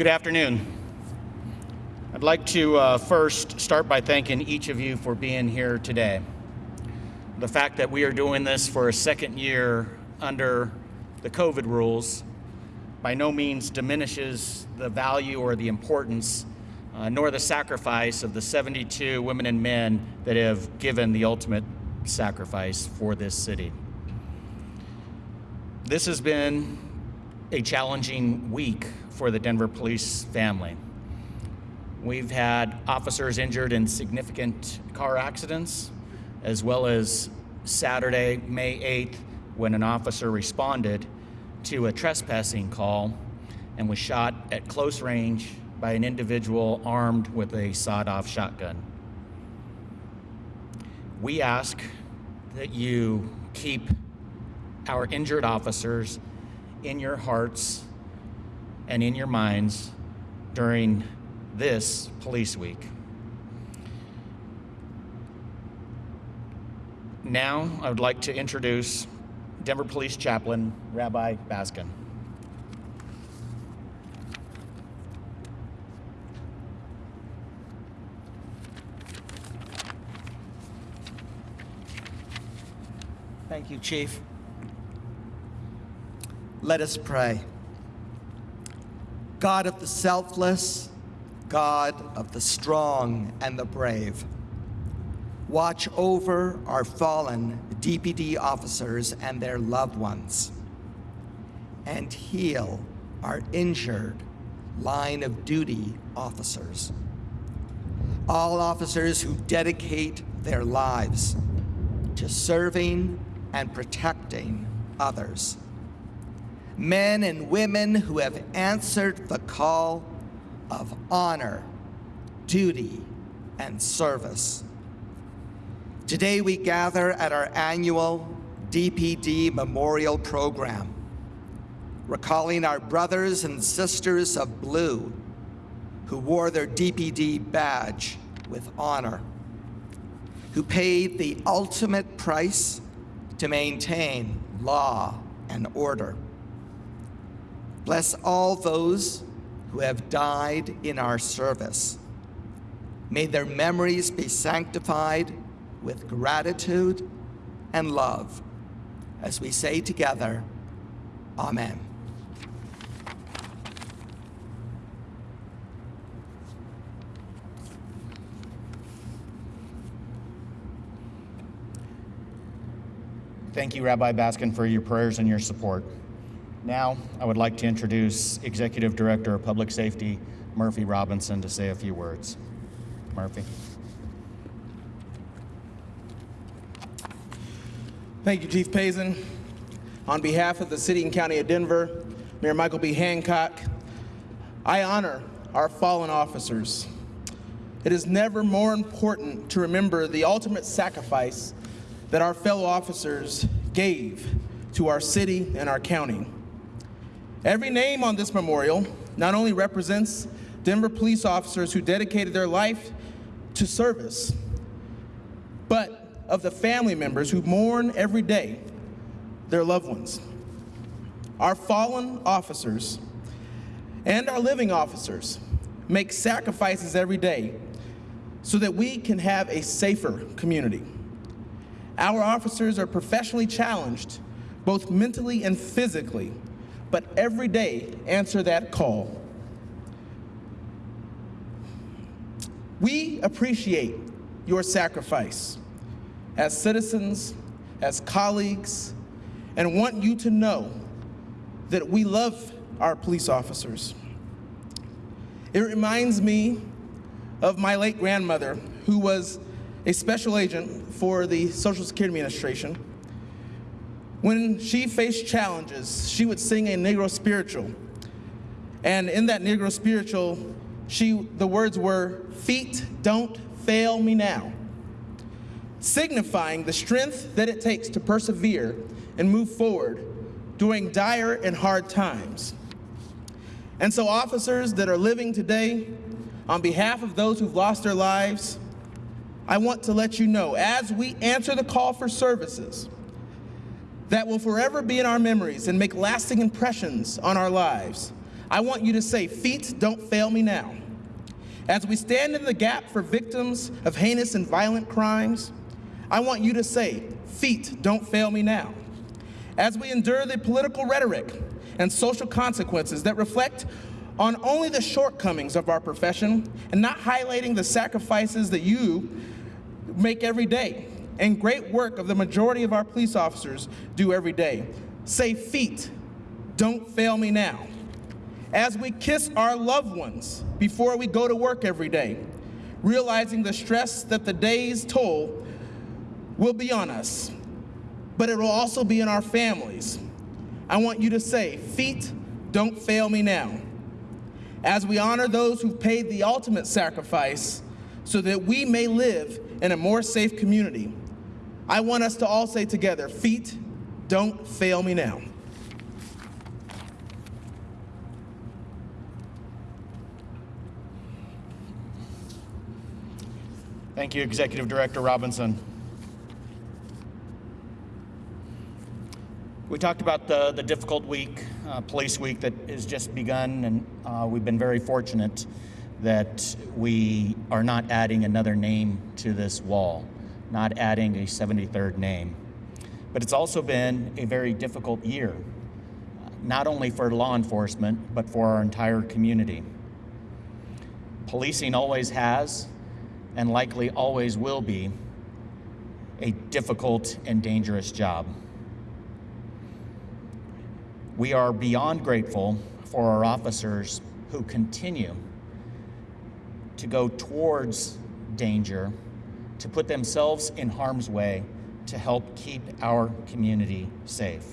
Good afternoon. I'd like to uh, first start by thanking each of you for being here today. The fact that we are doing this for a second year under the COVID rules by no means diminishes the value or the importance, uh, nor the sacrifice of the 72 women and men that have given the ultimate sacrifice for this city. This has been a challenging week for the Denver police family. We've had officers injured in significant car accidents, as well as Saturday, May 8th, when an officer responded to a trespassing call and was shot at close range by an individual armed with a sawed-off shotgun. We ask that you keep our injured officers in your hearts and in your minds during this police week. Now, I would like to introduce Denver Police Chaplain Rabbi Baskin. Thank you, Chief. Let us pray. God of the selfless, God of the strong and the brave, watch over our fallen DPD officers and their loved ones, and heal our injured line of duty officers. All officers who dedicate their lives to serving and protecting others men and women who have answered the call of honor, duty, and service. Today we gather at our annual DPD Memorial Program, recalling our brothers and sisters of blue who wore their DPD badge with honor, who paid the ultimate price to maintain law and order. Bless all those who have died in our service. May their memories be sanctified with gratitude and love as we say together, Amen. Thank you, Rabbi Baskin, for your prayers and your support. Now, I would like to introduce Executive Director of Public Safety, Murphy Robinson, to say a few words. Murphy. Thank you, Chief Pazen. On behalf of the City and County of Denver, Mayor Michael B. Hancock, I honor our fallen officers. It is never more important to remember the ultimate sacrifice that our fellow officers gave to our city and our county. Every name on this memorial not only represents Denver police officers who dedicated their life to service, but of the family members who mourn every day their loved ones. Our fallen officers and our living officers make sacrifices every day so that we can have a safer community. Our officers are professionally challenged, both mentally and physically, but every day answer that call. We appreciate your sacrifice as citizens, as colleagues, and want you to know that we love our police officers. It reminds me of my late grandmother, who was a special agent for the Social Security Administration. When she faced challenges, she would sing a Negro spiritual. And in that Negro spiritual, she, the words were, Feet don't fail me now, signifying the strength that it takes to persevere and move forward during dire and hard times. And so, officers that are living today, on behalf of those who've lost their lives, I want to let you know as we answer the call for services that will forever be in our memories and make lasting impressions on our lives, I want you to say, Feet don't fail me now. As we stand in the gap for victims of heinous and violent crimes, I want you to say, Feet don't fail me now. As we endure the political rhetoric and social consequences that reflect on only the shortcomings of our profession and not highlighting the sacrifices that you make every day and great work of the majority of our police officers do every day. Say, feet, don't fail me now. As we kiss our loved ones before we go to work every day, realizing the stress that the day's toll will be on us, but it will also be in our families. I want you to say, feet, don't fail me now. As we honor those who've paid the ultimate sacrifice so that we may live in a more safe community, I want us to all say together, feet, don't fail me now. Thank you, Executive Director Robinson. We talked about the, the difficult week, uh, police week that has just begun, and uh, we've been very fortunate that we are not adding another name to this wall, not adding a 73rd name. But it's also been a very difficult year, not only for law enforcement, but for our entire community. Policing always has, and likely always will be, a difficult and dangerous job. We are beyond grateful for our officers who continue to go towards danger, to put themselves in harm's way to help keep our community safe.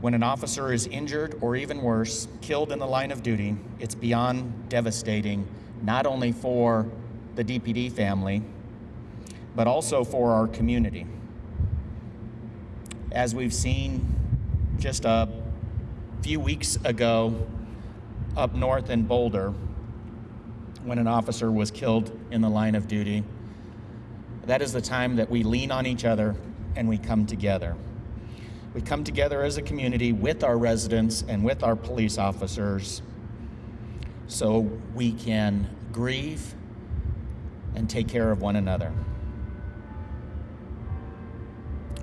When an officer is injured or even worse, killed in the line of duty, it's beyond devastating, not only for the DPD family, but also for our community. As we've seen just a few weeks ago up north in Boulder, when an officer was killed in the line of duty. That is the time that we lean on each other and we come together. We come together as a community with our residents and with our police officers so we can grieve and take care of one another.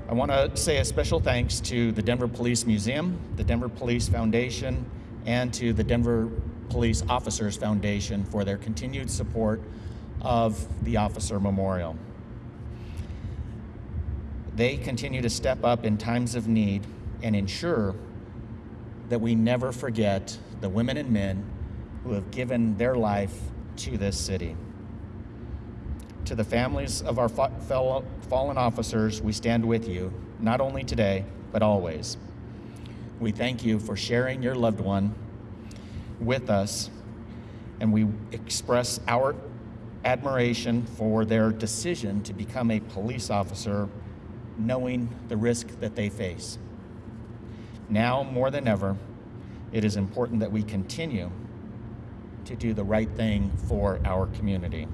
I want to say a special thanks to the Denver Police Museum, the Denver Police Foundation, and to the Denver Police Officers Foundation for their continued support of the Officer Memorial. They continue to step up in times of need and ensure that we never forget the women and men who have given their life to this city. To the families of our fellow fallen officers, we stand with you, not only today, but always. We thank you for sharing your loved one with us, and we express our admiration for their decision to become a police officer, knowing the risk that they face. Now, more than ever, it is important that we continue to do the right thing for our community.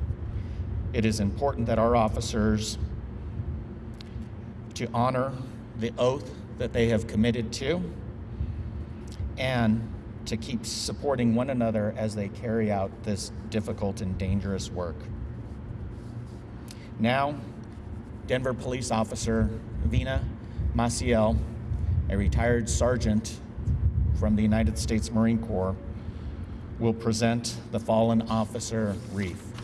It is important that our officers to honor the oath that they have committed to and to keep supporting one another as they carry out this difficult and dangerous work. Now, Denver police officer Vina Maciel, a retired sergeant from the United States Marine Corps, will present the fallen officer wreath.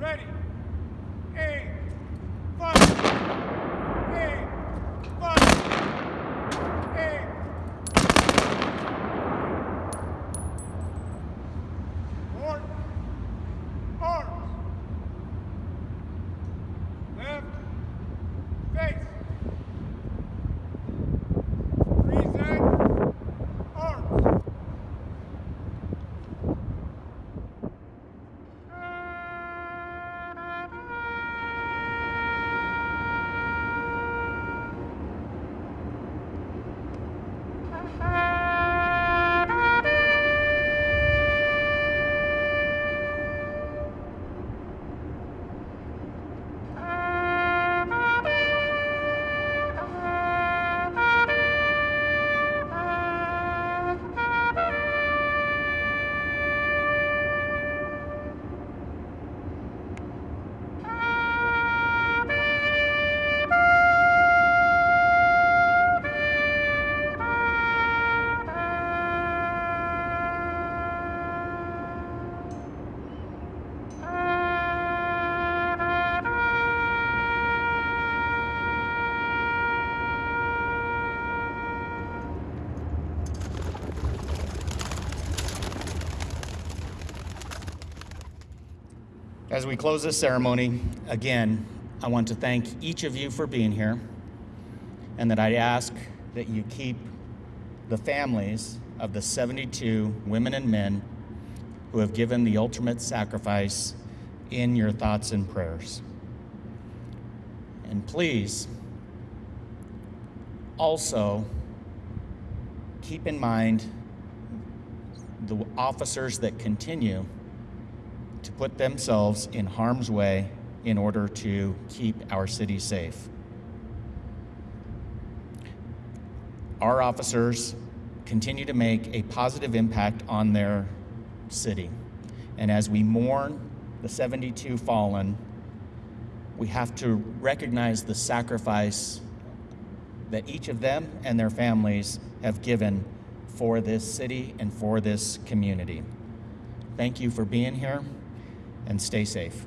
Ready. As we close this ceremony, again, I want to thank each of you for being here, and that I ask that you keep the families of the 72 women and men who have given the ultimate sacrifice in your thoughts and prayers. And please also keep in mind the officers that continue put themselves in harm's way in order to keep our city safe. Our officers continue to make a positive impact on their city. And as we mourn the 72 fallen, we have to recognize the sacrifice that each of them and their families have given for this city and for this community. Thank you for being here and stay safe.